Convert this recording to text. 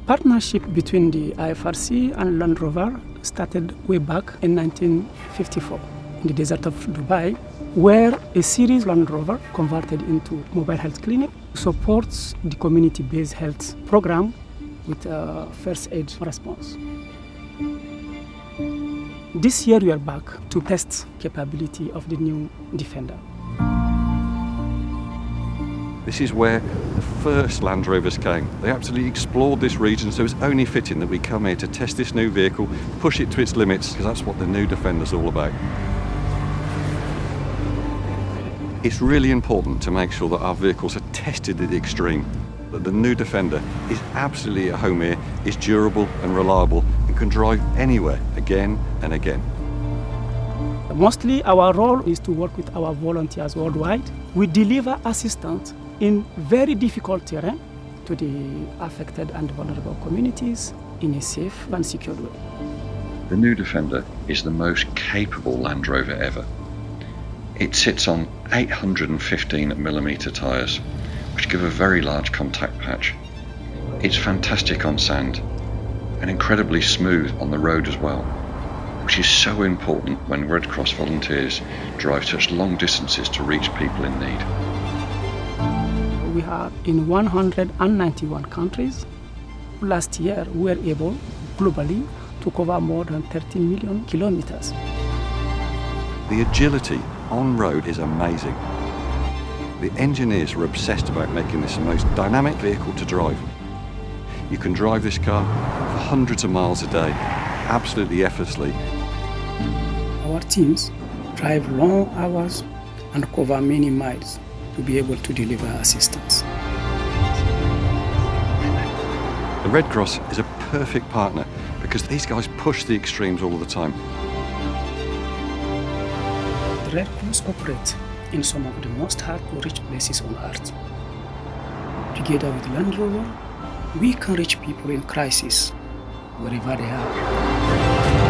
partnership between the IFRC and Land Rover started way back in 1954 in the desert of Dubai, where a series Land Rover converted into mobile health clinic supports the community-based health program with a first aid response. This year we are back to test capability of the new Defender. This is where the first Land Rovers came. They absolutely explored this region, so it's only fitting that we come here to test this new vehicle, push it to its limits, because that's what the new Defender's all about. It's really important to make sure that our vehicles are tested at the extreme, that the new Defender is absolutely at home here, is durable and reliable, and can drive anywhere again and again. Mostly our role is to work with our volunteers worldwide. We deliver assistance in very difficult terrain to the affected and vulnerable communities in a safe and secure way. The new Defender is the most capable Land Rover ever. It sits on 815mm tyres, which give a very large contact patch. It's fantastic on sand and incredibly smooth on the road as well, which is so important when Red Cross volunteers drive such long distances to reach people in need. We are in 191 countries. Last year, we were able globally to cover more than 13 million kilometers. The agility on road is amazing. The engineers are obsessed about making this the most dynamic vehicle to drive. You can drive this car for hundreds of miles a day, absolutely effortlessly. Our teams drive long hours and cover many miles to be able to deliver assistance. The Red Cross is a perfect partner because these guys push the extremes all the time. The Red Cross operates in some of the most hard to reach places on earth. Together with Land Rover, we can reach people in crisis wherever they are.